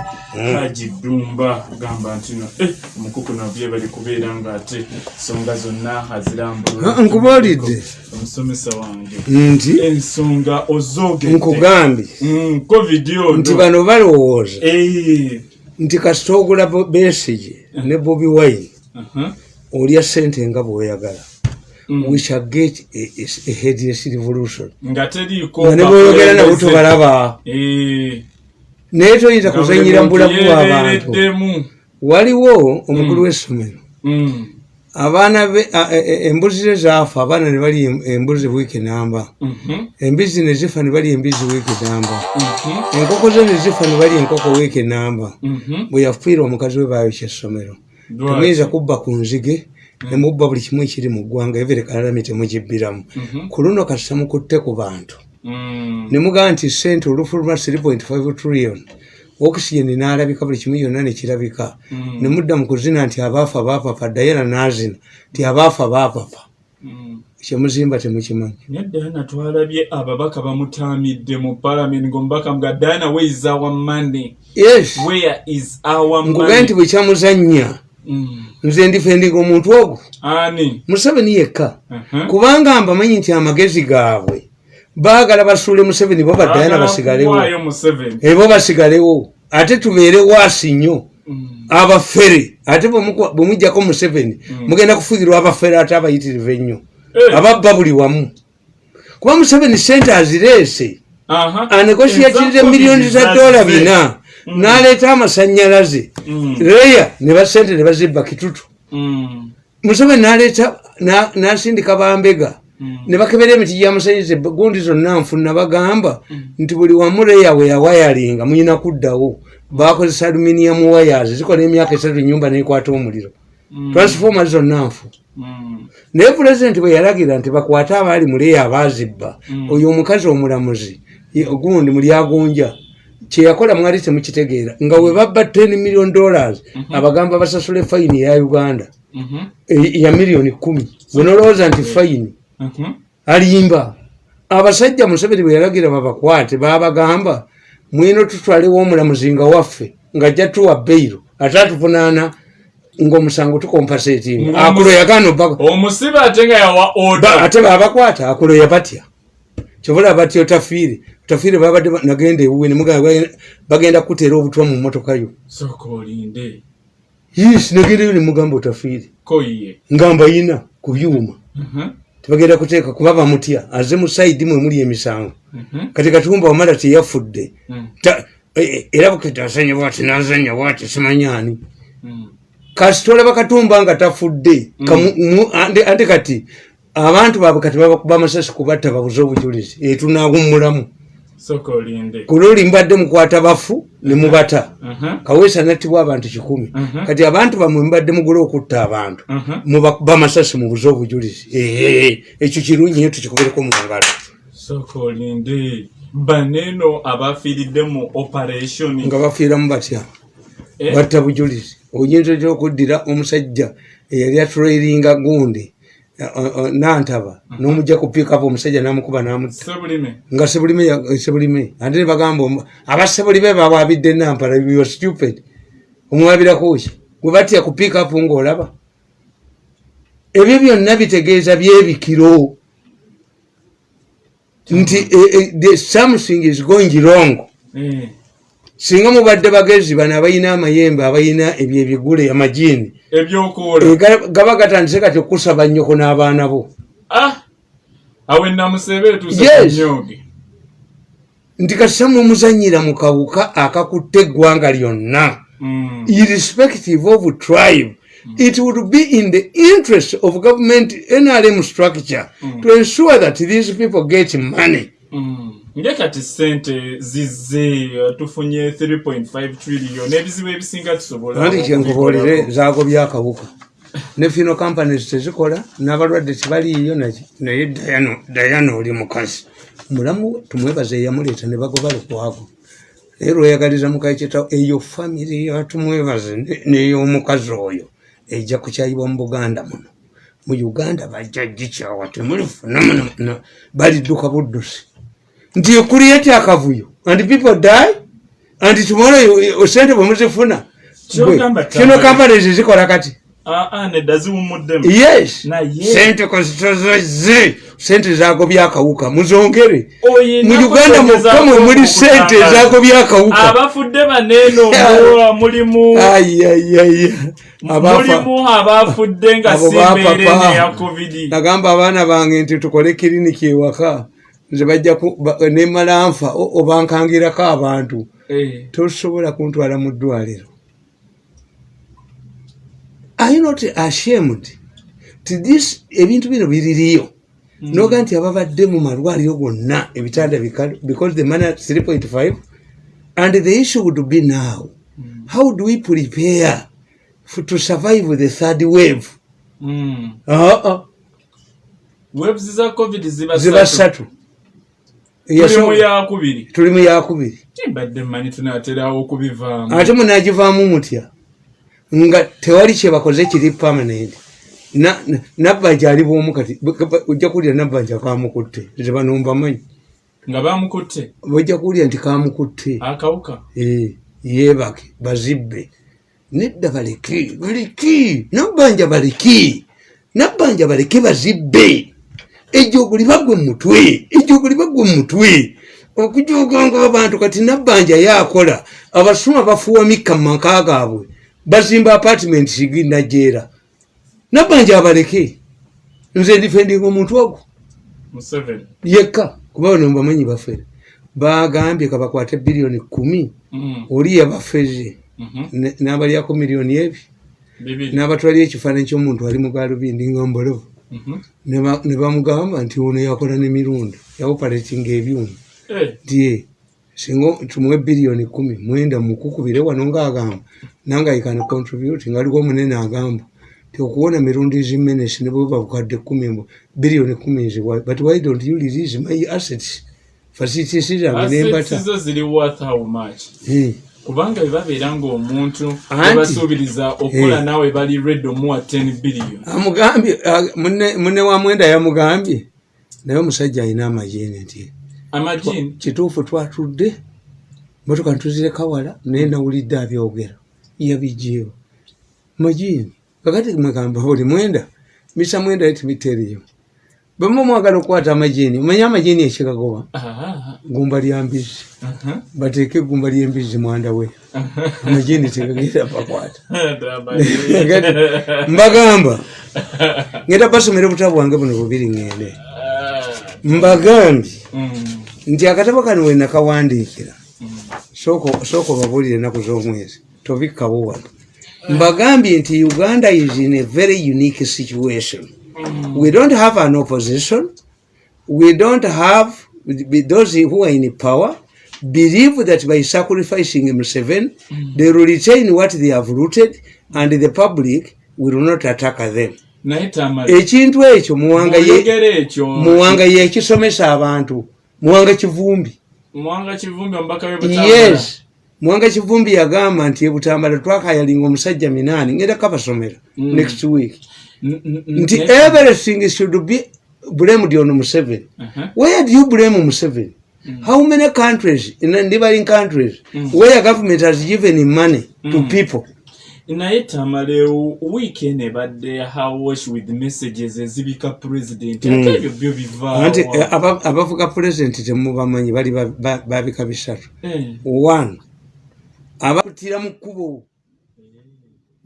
haji dumba agamba nti no eh, omukuku nabye bali kubeera ng'ate ensonga zonna azirambula Ah, omusomesa wange. Nti? Ensonga ozoogedde nkugambye. Mm, covid ono nti bano balowooza. Eh, nti kasita ogula Bo- besige ne bobi wine aha, olya sente nga bweoyagala mm. we shall get a, a, a headless revolution nga teriiko nga ne bweoyogera nabo bakulembeze. tobalaba Eh, naye toyinza kuzanyira mbulamu bw'abantu waliwo omukulu w'essomero. Mm, abaana be e- e- embuzi ze zaafa abaana ne bali em- embuzi wiiki namba mhm, embizi ne zifa ne bali embizi wiiki namba mhm, enkoko ze ne zifa ne bali enkoko wiiki namba mhm. bwe yafiira omukazi we baayokya essomero. Lwaki? temuyinza kubba ku nzige nemubba buli kimu ekiri mu ggwanga evere kalalami temugibbiramu Mhm. ku luno kasita mukutte ku bantu. Mm, ne mugamba nti sente olufu luma 3.5 trillion oxygen n'alabika buli kimu yonna nekirabika Mm. ne mudda mu kuzina nti abaafa baapapa dayana n'azina nti abaafa baapapa mm. kyemuzimba temukimanyi. Naye diana twalabye ababaka bamutaamidde mu palamenti ngaomubaka mga diana where is our money? Yes. Where is our nkugaye money? nti bwe kyamuzannya Mm, nze ndifendinga omuntu ogwo. Ani? Museveni yekka. Aha. kubanga mbamanyi nti amagezi gaabwe baagala basuule museveni bo badayana basigalewo ebo basigalewo ate tubeere waasi nnyo. Mm, abafere. Ate bwe mujjako museveni mugenda kufuuyirwa abafere ate abayitirivu ennyo. Eh. ababba buli wamu. Kuba museveni sente azireese. Eza miliyoni za dola bina n'aleeta amasanyalaze. Mm. leya ne basente ne bazibba kitutu. Mm, museveni n'aleeta na- n'asindika bambega. Mm. ne bakebera emiti gyamusanyiriza gundi zonna nfuna bagamba nti buli wamu leya we yawayalinga muyina kuddawo. Bakozesa aluminium wires zikola emyaka esatu enyumba nekwata omuliro. Transforma zonna nfu. Mm, naye pulezidenti bwe yalagira nti bakwate abaali mu leya abaazibba oyo omukazi omulamuzi ye- gundi mulyagunja kyeyakola mwali temukitegeera nga we babba 10 million dollars abagamba basasule fayini eya uganda. Mhm, e- ya miliyoni kumi. Wenolowooza nti fayini mhm. alimba. Abasajja museveni bwe yalagira babakwate babagamba mwino tutwalewo omulamuzi nga waffe ng'ajja tuwa beiro ate atuvunaana ng'omusango tukompasetinga Nga akulo yagaana omusibe ate nga yawa ate babakwata akuloya batya kyobula batya otafiire otafiire babadde ba- nagenda ewuwe nemugamba bagenda kuteera obutwa mu motoka yo. Yes nagendayo nemugamba otafiire koyiye ngamba yina ku byuma. Mhm, tebagenda kuteeka kuba bamutya aze mu saidi mwe muli emisango. Mhm, kati katumba wamala teyafudde mm, eh, eh, era bukete asanya bwati nazanya bwati simanyaani mm. kasita olaba katumba nga tafudde ande ande kati abantu baabwe kati babakuba amasasi kubatta babuze obujulizi etunaawummulamu kuloli mbadde mukwata bafu ne mubata. Mhm, kaweesa nattibwa abantu kikumi. Mhm. kati abantu bamwe mbadde mugula okutta abantu. Mubakuba amasasi mubuze obujulizi. Ekyo kirungi nyo tukikubereko mu ngalo. Sooka olinde. Baneeno abafiiridde mu operation. Nga bafiiramu batya? Eh? batta bujulizi. Oyinza otya okuddira omusajja eyali atrailinga gundi nantaba. N'omujja ku piikapu omusajja n'amukuba n'amutta. Nga sebulime ya- sebulime. Ate ne bagamba omu- abasebulime bawaabidde nampala you stupid. Omuwabirako ki? Gwe batya ku piikapu ng'olaba. Ebyo byonna bitegeeza byebikiro. Nti eh, eh, something is going wrong. Eh, singa mubadde bagezi bano abalina amayembe abalina ebyo ebigule amajiini eh, ga- gaba gatandise kati okusaba nnyoko n'abaana bo. Ah, awe namusebe kunyooge nti kasamwe muzanyira mu kawuka akakutte eggwanga lyonna. Mm. irrespective of tribe it would be in the interest of government nrm structure to ensure that these people get money Mm. nge kati sente zizze tufunye 3.5 trillion ebizibu ebisinga tusobola anti kyenkubuulire zaago byakawuka ne fino companies tezikola n'abalwadde tebaliiyo naye dayana oli mukazi. Mulamu we tumwebaza eyamuleeta ne bagoba lukwago naye lweyagaliza mukaiketa eyo famiry yatumwebaze ne- n'ey'omukazi oyo ejja kukyayibwa mu buganda muno. Mu uganda bajja gikyawa temulifuna muno. Balidduka buddusi nti ekuliyeti akavuyo. And people die and tomorrow you- you- sente bwe muzifuna kino tambula. companies zikola kati yes. Sente kozitozoze sente zago byakawuka muzongere. Oyina mu uganda mukka mwe muli sente okutangaza. zago byakawuka abafudde baneeno mu- mulimu. Abafudde nga Abo si baapapa. mbeera eno ya covid. Nagamba abaana bange nti tukole kiriniki ewaka nze nemala nfa obankangirako abantu. Eh, tosobola kuntwala mu ddwaliro. Are not ashamed ti this ebintu bino biririyo? Noga nti ababadde mu malwaliro gonna ebitanda bikalu because the at 3.5 and the issue would be now. How do we prepare for, to survive the third wave? Mm. uh -uh. waves za covid ziba ssatu tuli mu yakubiri mbadde mmanyi tunaaterawo okubivaamu. Ate munagivaamu mutya? Nga tewali kyebakoze kiri na- nabbanja ali bwomu kati ojja kuwulira nabbanja kamukutte nze bano mbamanyi nga bamukutte ojja kuwulira nti kamukutte akawuka? Eh, yeebake bazibbe. Nedda baleke baleki nabbanja baleki nabbanja baleke bazibbe ejjoogo libagwe mumutwe ejjoogo libagwe mumutwe okujoganga abantu kati nabbanja yakola abasuma bafuwa mikka mumaka gaabwe bazimba apartment siginajeera nabbanja abaleke nze ndifendinga omuntu ogwo. Yekka kuba bano mubamanyi baffe bagambye kabakwate biliyoni kumi Mm, oli yabafeze mhm, ne- n'abalyako miliyoni ebi. N'abatwalira ekifaananyi ky'omuntu ali mu galubindi nga mbolovu. Ne ba- ne bamugamba nti ono yakola n'emirundi yaoperatinga ebyuma. Eh, nti singa tumuwe biliyoni kumi mwenda mukukubire wano ng'agamba nange aikana contribute ngaaliwo omunene agamba ti okuwona mirundi zimenesi ne bwe babukadde kumi mbu biliyoni kumi nziwa but why don't you release my assets? Facilities zange nembata kubanga bwe babeera ng'omuntu webasuubiriza okukola naawe bali red omuwa 10 billion. Amugambye ah, munne wa mwenda yamugambye. Naye omusajja alina amajini nti amagini kituufu twatudde motoka ntuzireka wala naye nawulidde abyogera. Yabijjeewo majini kakati mwegamba buli mwenda misa mwenda timiteriyo bwema mwagala okukwata amajini omanye amajini ekigagoba Ah, gumba lya mbizi. Aha, bateeke egumba lyembizi mwanda we. Amajini tegagenda bakwata. Mbagamba ngenda basomera obutabu bwange buno bubiri ŋŋende Ah, mbagambye mm, nti akatabo kano we nakawandiikira sooka sooka obabuulire ennaku z'omwezi tobikkawo wano. Mbagambye nti uganda is in a very unique situation we don't have an opposition. We don't have those who are in power believe that by sacrificing Museveni they will retain what they have rooted and the public will not attack them. Ekintu ekyo muwanga yekisomesa abantu. Muwanga kivumbi. Yes. Muwanga kivumbi yagamba nti ebutambala twakayalinga omusajja minaani ngenda kabasomera Mm. next week nti everything should be blamed on museveni. Aha. where do you blame museveni? How many countries in neighboring countries where government has given money to people? Naye tamalewo wiiki eno ebadde hawash with messages ezibika pulezidenti ate ebyo byo anti eh, abavuga pulezidenti temubamanyi bali ba- ba- babika bisatu. Eh, one abakutira mu kkubo.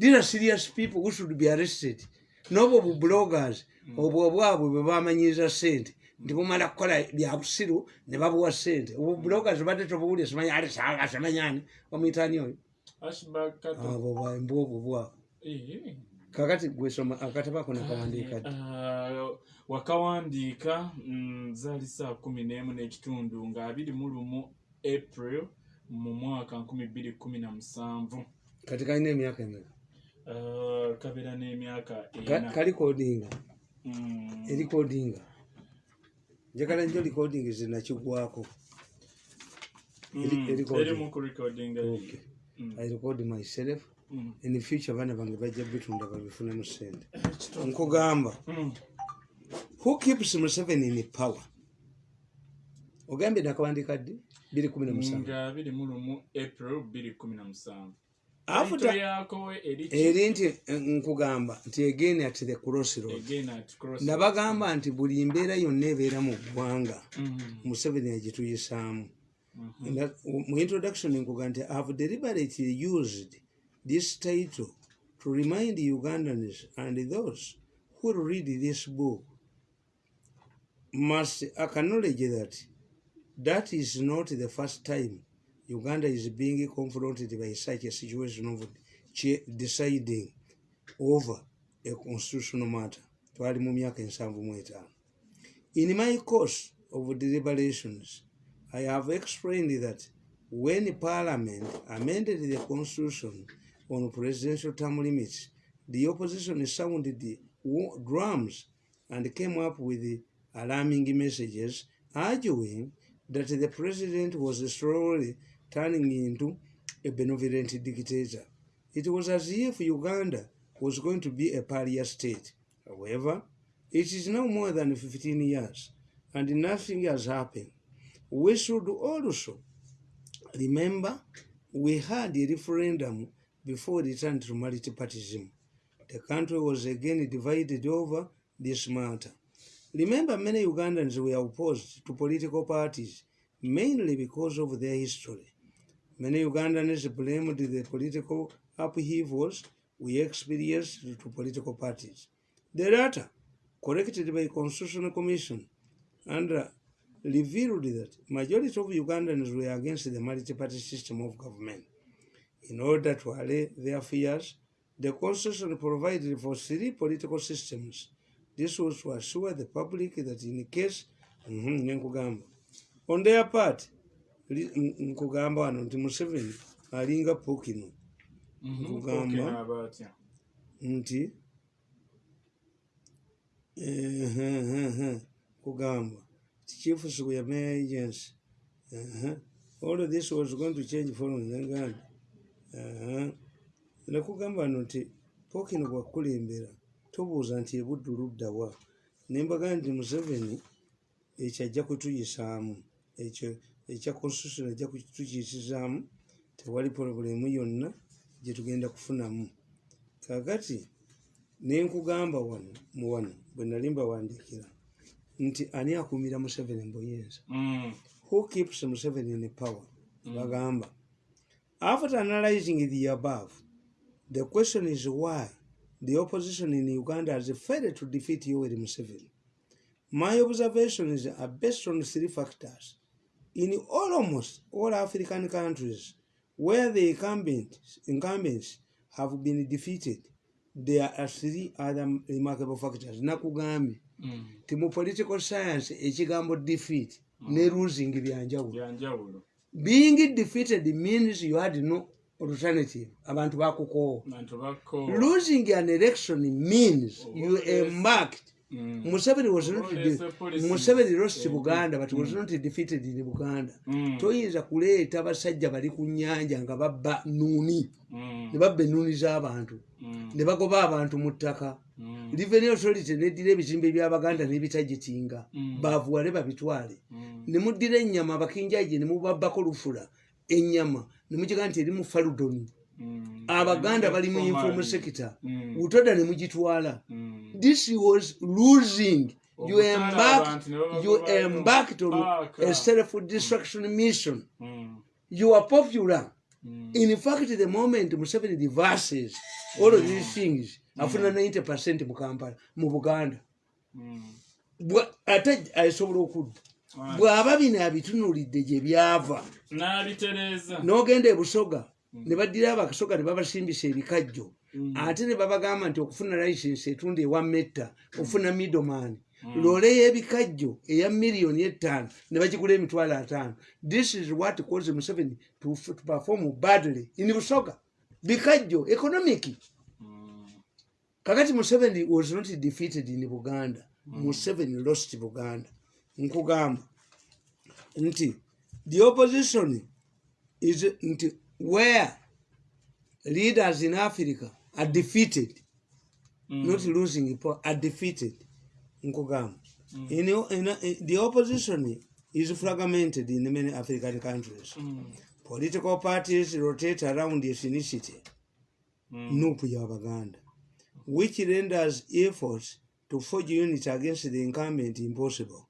These are serious people who should be arrested n'obwo bu bloggers obwo obwabwe bwe bamanyiriza sente nti bumala kukola bya busiru ne babuwa sente obwo bloggers badde tobuwulire simanyi ali sanga simanyani bamwitani oyo? Abo bwembu obwo bwabo kakati gwesoma akatabo ako nakawandiika ah, wakawandiika mm, zaali saa kumi n'emu n'ekitundu nga abiri mu lumu april mu mwaka nkumi bbiri kumi na musanvu. Kati kalina emyaka emeka? Ah, kabeera n'emyaka kalikodinga erikodinga njagala njo likodingi zinakigwako. I record myself. In future abaana bange bajja bitunda babifunamu sente nkugamba who keeps museveni in power? Ogambye nakawandika ddi 217 april 217 afuta eri nti eh, nkugamba nti again at the crossroad nabagamba nti buli mbeera yonna ebeera mu ggwanga museveni agituyisaamu mu introduction nkugamba nti have deliberately used this title to remind ugandans and those who read this book must acknowledge that that is not the first time uganda is being confronted by such a situation of deciding over a constitutional matter. In my course of deliberations I have explained that when Parliament amended the Constitution on presidential term limits, the opposition sounded the drums and came up with alarming messages arguing that the president was slowly turning into a benevolent dictator. It was as if Uganda was going to be a pariah state. However, it is now more than 15 years and nothing has happened. We should also remember we had a referendum before the return to multipartyism. The country was again divided over this matter. Remember, many Ugandans were opposed to political parties mainly because of their history. Many Ugandans blamed the political upheavals we experienced to political parties. The latter, corrected by the Constitutional Commission, and revealed that majority of Ugandans were against the multi-party system of government. In order to allay their fears, the constitution provided for three political systems. This was to assure the public that in the case on their part nkugamba wano nti museveni alinga pukino Mhm, Nkugamba. Nti kugamba chief square mayor agency all of this was going to change following. Ehe. nakugamba no nti pokino bwakulembera tobuuza nti ebuddu luddawa nembaga nti museveni ekyo ajja kutuyisaamu ekyo ekya constitution ajja kutuyisizaamu tewali porobulemu yonna gyetugenda kufunamu. Kakati nenkugamba wano mu wano bwe nali mbawandiikira nti ani akumira museveni mbuyinza Mm, who keeps museveni in power? Bagamba after analyzing the above the question is why the opposition in uganda has failed to defeat yoweri museveni. My observations are based on three factors in almost all african countries where the incumbents, incumbents have been defeated there are three other remarkable factors. Nakugambye mm, ti mu political science ekigambo defeat ne losing byanjawulo. Being defeated means you had no alternative. Abantu bakukoowa. Losing an election means you embarked Mm, museveni was not museveni lost buganda but was not defeated in buganda. Mm, toyinza kuleeta basajja bali ku nyanja nga babba nuuni mm, ne babba ennuuni z'abantu. Mm, ne bagoba abantu mu ttaka. Mm, revenue authority neddira ebizimbe by'abaganda n'ebitagitinga Mm. bavuwale babitwale. Mm, ne muddira ennyama abakinjaje ne mubabbako lufula ennyama. Ne mukiga nti eri mu faludoni. mm, abaganda bali mu informal sector. Mm. utoda ne mugitwala. Mm. this was losing. You embarked, you embarked on a self destruction mission. Mm. you are popular. Mm. in fact the moment museveni reverses all of these things afuna 90 percent mu kampala mu buganda. Mm. Ate asobola okudda. Bw'aba bino abitunulidde gye byava. N'ogenda ebusoga ne baddira abakasoga ne babasimbisa ebikajjo. Mm. ate ne babagamba nti okufuna license etunda ewa metta ofuna middleman. Mm. loole y'ebikajjo eya miliyoni etaano ne bagigula emitwalo ataano. This is what caused museveni to, to perform badly in busoga. Bikajjo economic. Mm. kakati museveni was not defeated in buganda. Museveni lost buganda. Nkugamba nti the opposition is nti where leaders in africa are defeated Mm. not losing are defeated nkugamba in, in, in, the opposition is fragmented in many african countries Mm. political parties rotate around ethnicity Mm. nupu y'abaganda which renders efforts to forge unity against the incumbent impossible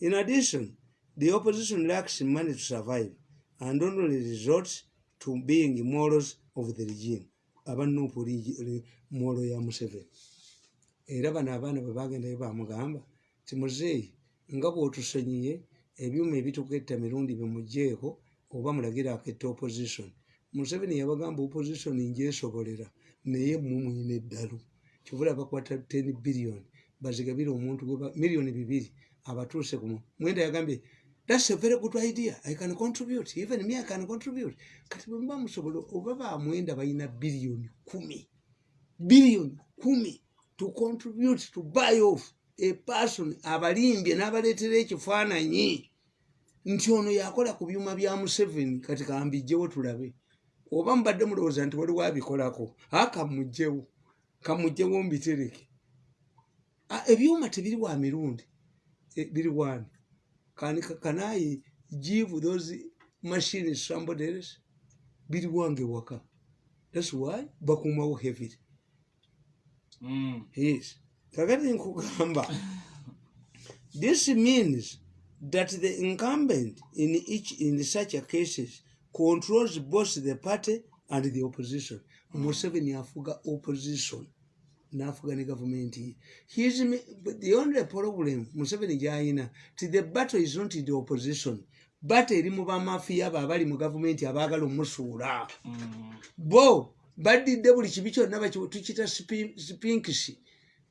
in addition the opposition lacks money to survive and only resorts to being morals of the regime abanupu molo ya museveni. Era bano abaana bwe bagendayo bamugamba ti muzeeyi nga bw'otusonyiye ebyuma ebituketta mirundi bimugjeeko oba mulagira aketta opposition. Museveni yabagamba opposition njesobolera naye mumwina eddalu. Kivula bakwata 10 billion bazigabire omuntu miliyoni bibiri abatuuse kumu mwenda yagambye thats a very good idea. I can contribute. Even me i can contribute. Kati bwe muba musobola oba bamwenda balina biliyoni kumi. Biliyoni kumi to contribute to buy off a person abalimbye n'abaleetera ekifaananyi. Nti ono yakola ku byuma bya museveni kati kambijjewo tulabe. Oba mubadde mulowooza nti waliwo abikolako a kamugjewo mbitereke. Ebyuma tebiri wa mirundi Eh, biri wani Can, can I give those machines somebody else? Biri wange waka. That's why bakumawo heavily. Mm. Yes. Kakati nkugamba. This means that the incumbent in each in such a cases controls both the party and the opposition. Museveni afuga opposition. N'afuga ne gavumenti. Ye the only problem museveni gyayina ti the battle is not the opposition battle eri mu bamafiya abo abali mu gavumenti abaagala omusuula. Mm. bo baddidde buli kibi kyonna tukiyita spi- spinkisi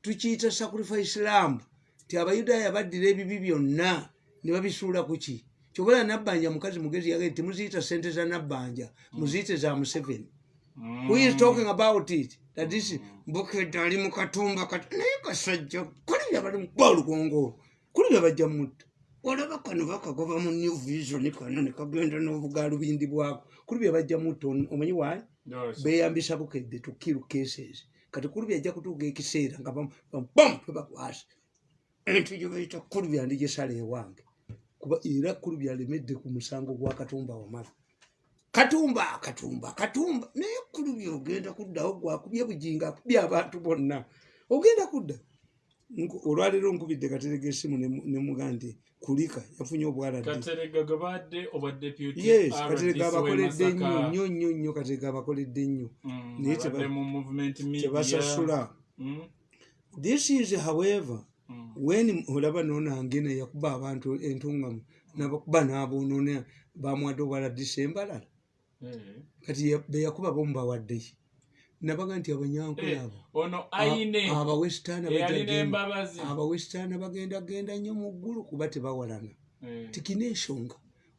tukiyita sacrifice lamb ti abayudaaya baddira ebibi byonna ne babisuula ku ki? Kyobola nabbanja mukazi mugezi yagae temuziyita sente za nabbanja muziyite za museveni. Mm. who is talking about it that this mbukedde ali mu katumba naye kasajja kuli bye bali mukwa olugongo kuli bye bajja mutta. Olaba kano bakagoba mu new vision kano ne kagenda n'obugaalubindi bwako kuli bye bajja mutta omanyi waayi beyambisa bukedde to kill cases. Kati kulubi ajja kutuuka ekiseera nga bam tebakwasa entu gye bayita kulubi andi gyesala ewange kuba era kulubi alemedde ku musango gwa katumba wamala katumba katumba katumba. Naye kulubi ogenda kuddawo gwakubye bujinga akubye abantu bonna. Ogenda kudda? Olwaleero nkubidde katerega esimu ne- ne mugaa nti kulika yafunye obwaladde katerega abakoledde nnyo nnyo nnyo nnyo katerega abakoledde nnyo Mm, Naye tebasasula Mm, this is however mm, when olaba nonangene yakuba abantu entungamu nabakuba naboonona bamwadde obwala disembalala eh. kati ya- beyakuba bomubawaddeyo nabaga nti abanyankole Eh, ayine abawesitaana bagendagenda nnyo mu ggulu kuba tebawalana. Eh, tikina ensonga.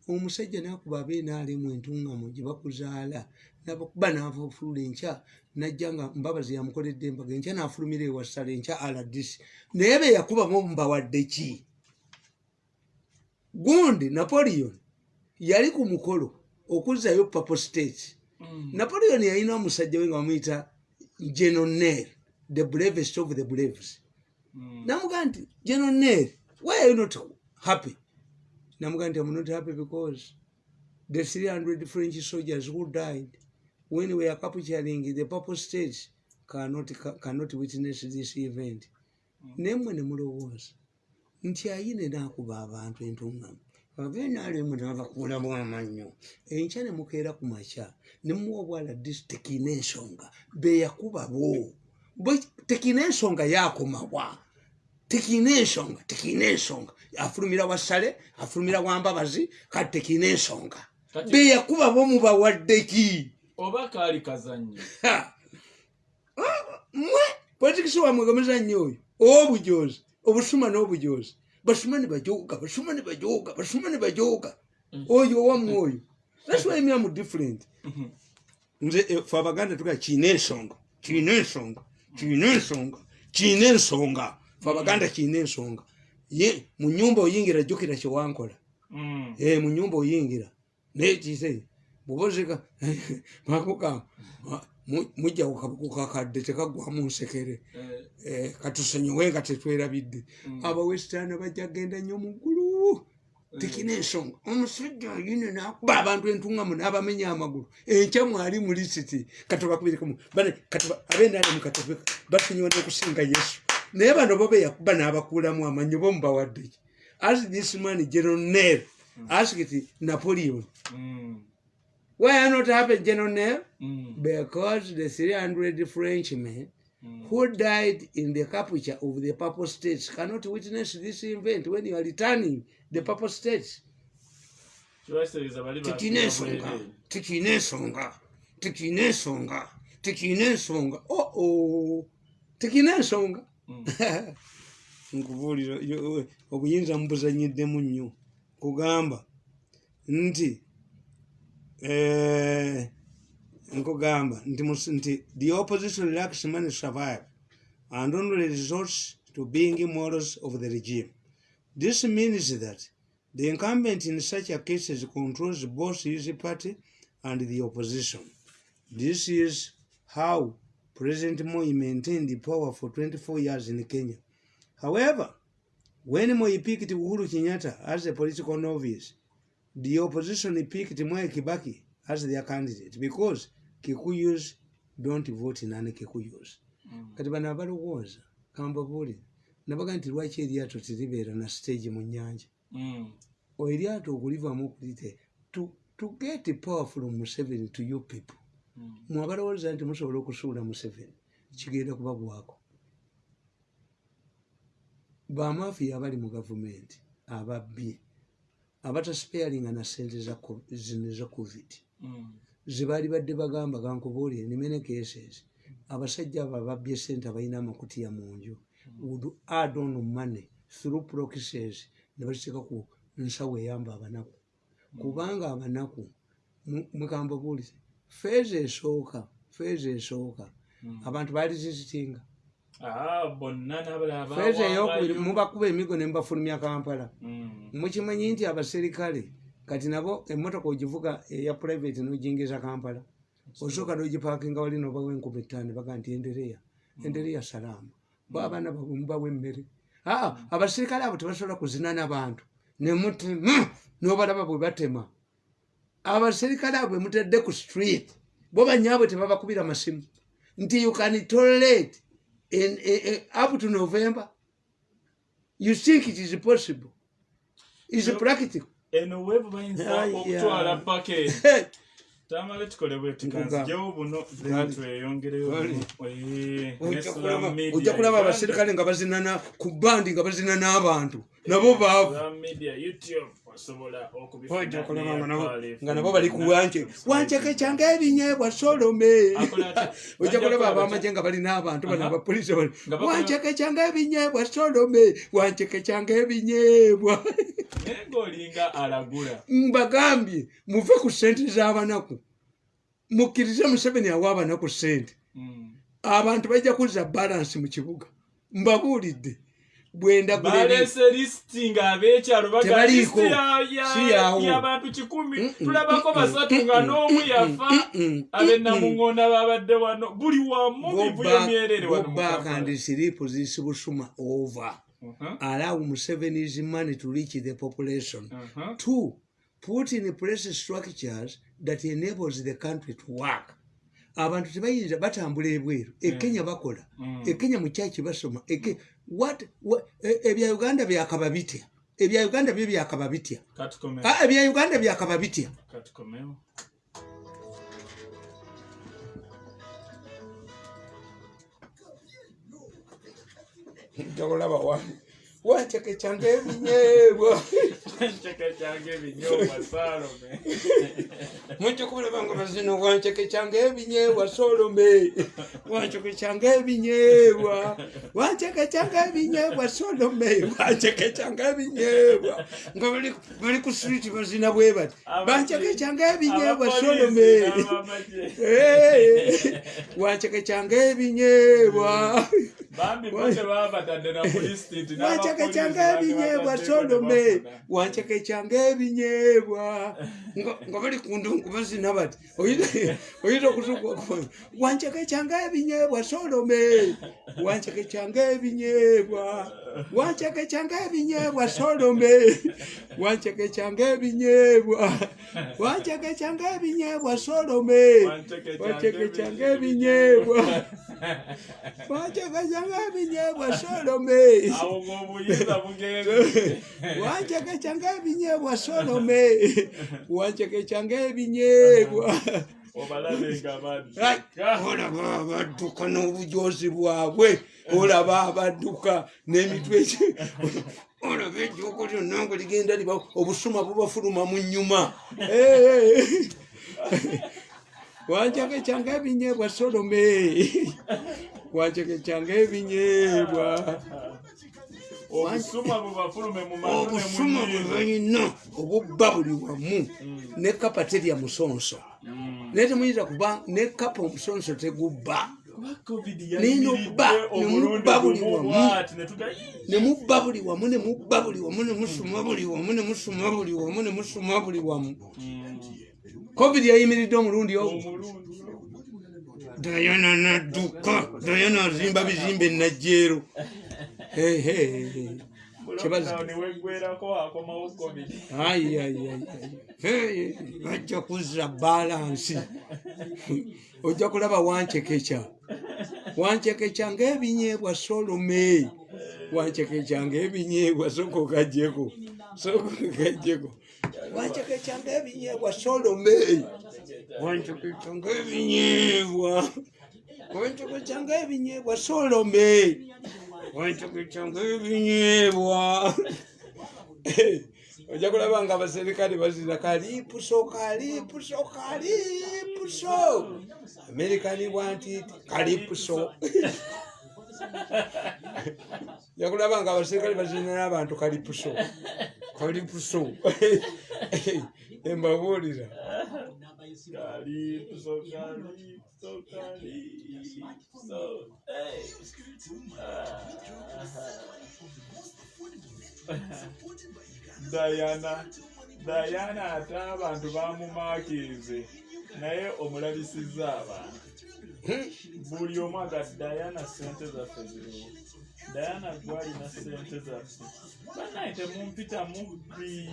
Omusajja nakuba abeenaalemu entungamu gye bakuzaala nabakuba naava ofulula enkya najja nga mbabazi yamukoledde embaga enkya nafulumira ewasala enkya aladisi naye beyakubamu mubawadde ki? Gundi napoleon yali ku mukolo okuzzayo papo states mm, napoleon yalina omusajja we nga bamuyita genonel the bravest of the braves. Mm, namugaa nti genonel why are you not happy? Namugaa nti i'm not happy because the 300 french soldiers who died when we are capturing the purple states cannot, cannot witness this event. Nemwe nemulowooza nti ayine nakuba abantu entuŋŋamu abenaalemu nabakuulamu amannyo enkya ne mukeera ku makya ne muwa obwala disitiki n'ensonga beyakuba bo. Bwe- tekina ensonga yakomawa tekina ensonga tekina ensonga afulumira wasale afulumira wambabazi kati tekina ensonga Kati- beyakuba bo mubawaddeki oba kaali kazannyo. Ha! mwe! Politikisi wamwe gamuzannyo oyo? Owobujozi obusuma n'obujozi bajoga basuma ne bajoga basuma ne bajoga oyo owammwe oyo thats why me am different. Nze eh, fe abaganda tuga kiina ensonga kiina ensonga kiina ensonga kiina ensonga fe abaganda kiina ensonga ye mu nyumba oyingira jjukira kyewankola Mm. Eh, mu nyumba oyingira. Naye kise bwobozeka makugamba mujja kukakadde tekagwamu nsekere. Eh, Eh, katusonyiwe nga tetwerabidde. Abawesitaani bajja kgenda nnyo mu ggulu. Tekina ensonga omusajja yine nakuba abantu entuŋŋamu n'abamenya amagulu. Enkya mwali mu lisiti. Katubakubirikamu abendaalemu katubi batunyiwa n'okusinga yesu. Naye bano bo beyakuba n'abakuulamu amannyo bomubawaddeki as this man general nel asked napoleon. Mm, why are not happen general nel mm, because the 300 frenchmen who died in the capture of the purple states cannot witness this event when you are returning the purple states. Kibaseereza bali tikina ensonga tikina ensonga tikina ensonga tikina ensonga oo tikina ensonga nkubuulira yo- obuyinza mubuzanyiddemu nnyo kugamba nti eh, nti nti the opposition lacks money to survive and only resorts to being morals of the regime. This means that the incumbent in such a cases controls both his party and the opposition. This is how president moi maintained the power for 24 years in kenya. However when moi picked uhuru kenyatta as a political novice the opposition picked Mwai Kibaki as their candidate because Kikuyus don't vote nane Kikuyus. Kati bano abalowooza kambabuulire nabaga nti lwaki eryato teribeera na stage mu nnyanja? Mm, eryato okulivaamu okulite to, to get power from Museveni to you people. Mm, mwe abalowooza nti musobola okusuula Museveni kigenda kubagwako bamafiya abali mu gavumenti ababbye abatasipeyalinga na sente zino za covid. Mm, zebaali badde bagamba gankubuulire nimene cases abasajja abo ababbye sente abalina amakutiya mu nju. Would add on money through proxies ne baziteeka ku nsawo eyamba abanaku. Kubanga abanaku mu- mukambabuulire feeza esooka feeza esooka. Abantu baali zizitinga. Ah, feeza eyokubiri mubakuba emigo ne mubafulumya kampala. Mm, mukimanyi nti abaserikale kati nabo emotoka ogivuga eya private nojingiza kampala osooka nogipaakinga wali nobawa enkumi ttaano baga nti endereya endereya salama bo abaana babwe mubawa emmere. Aa abaserikale abo tebasobola kuzina n'abantu nemutema nobalaba bwe batema. Abaserikale abo bemutedde ku street bo banyaabwe tebabakubira masimu. Nti you can tolerate in, in, in, up to november. You think it is possible? Is practical eno weevu bayinza okutwala pake. Tamale tukole bwetukanzijewo buno then tweyongereyo Bali. buno. Ojja ne Slam kulaba- abaserikale nga bazinana ku bandi nga bazina n'abantu nabo baavu Okubifuna ojja kulaba nga nabo- bali ku wanke. Wanceke kyange ebinyeebwa solome. Ojja kulaba abamagye batya? nga balina abantu bano Aha. abapoliisi bali Nga bakola- wanceke kyange ebinyeebwa solome. Wanceke kyange ebinyeebwa naye ng'olinga alagula. Mbagambye muve ku sente z'abanaku. Mukkirize museveni awa abanaku sente Mm. abantu bajja kuzza balansi mu kibuga. Mbabuulidde bwendagula ebi- baleese lisiti ng'abeekyalo baga Tebaliiko. lisiti ya- ya- Si yaawo. y'abantu kikumi tulabako basatu nga n'omu yafa mm-mm, abennamuŋŋonda babadde wano buli wamu Go bivuye back- myerere go wano mu back Kampala. and sleep this Busuma over. Uh-huh, Allow Museveni's money to reach the population. uh-huh. Two, put in place structures that enables the country to work. abantu tebayinza batambula ebweru ekenya bakola Mm. ekenya mukyaki basoma Eke- what- what- e- ebya uganda byakaba bitya ebya uganda byo byakaba bitya katukomeo Ah, ebya uganda byakaba bitya katukomeo olaba ebinyeebwa ncheke kyange mujja kulaba nga bazino wancekecyanga ebinyeebwa solome wancekecyanga ebinyeebwa wancekecyanga ebinyeebwa solome wancekecyanga ebinyeebwa nga bali- ku street bazina bwe bati bancekecyanga ebinyeebwa solome Eh, wancekecyanga ebinyeebwa bambi bote baba batadde na pulisiti wancekecyanga ebinyeebwa solome wancekecyanga ebinyeebwa nga bali ku ndungu bazina bati. Oyita okutuka wancekecyanga ebinyeebwa solome wancekecyanga ebinyeebwa wancekecyanga ebinyeebwa solome wancekecyanga ebinyeebwa wancekecyanga ebinyeebwa solome wancekecyanga ebinyeebwa wancekecyanga ebinyeebwa solome awo ng'obuyinza bugenze wancekecyanga ebinyeebwa solome wancekecyanga ebinyeebwa obalabenga olaba abadduka n'obujozi bwabwe. Olaba abadduka n'emitwe olaba ejjuuko lyonna nga ligenda liba obusuma bubafuluma mu nnyuma. Eh, wancekecyanga ebinyeebwa solome wancekecyanga ebinyeebwa obusuma bwe balina obubba buli wamu. Ne kapa terya musonso naye temuyinza kuba ne kapa omusonso tegubba. Nino bba, nemubba buli wamu. ne mubba buli wamu ne mubba buli wamu ne musuma buli wamu ne musuma buli wamu ne musuma buli wamu. Covid yayimiridde omulundi ogwo. Dayana nadduka dayana azimba bizimbe enajjeero bajja kuzza balansi ojja kulaba wancekekya wancekekya ngaebinyeebwa solome wancekekya ngaebinyeebwa soko gajjeko soko gajjeko wancekekya ngaebinyeebwa solome wancekekya ngaebinyeebwa wancekekya ngaebinyeebwa solome wancekekya ngaebinyeebwa ojja kulaba nga abaserikale bazina kalipuso kalipuso kalipuso amerikani bwantiti kalipuso ojja kulaba nga abaserikale bazina n'abantu kalipuso kalipuso embabuulira Calypso, calypso, calypso. Hey. Diana, Diana ate abantu bamumaakirize naye omulabisizza abantu. Buli omu aga Diana sente zaffe ziriwo Diana gwalina sente zaffe. Banaye temumpita mubbi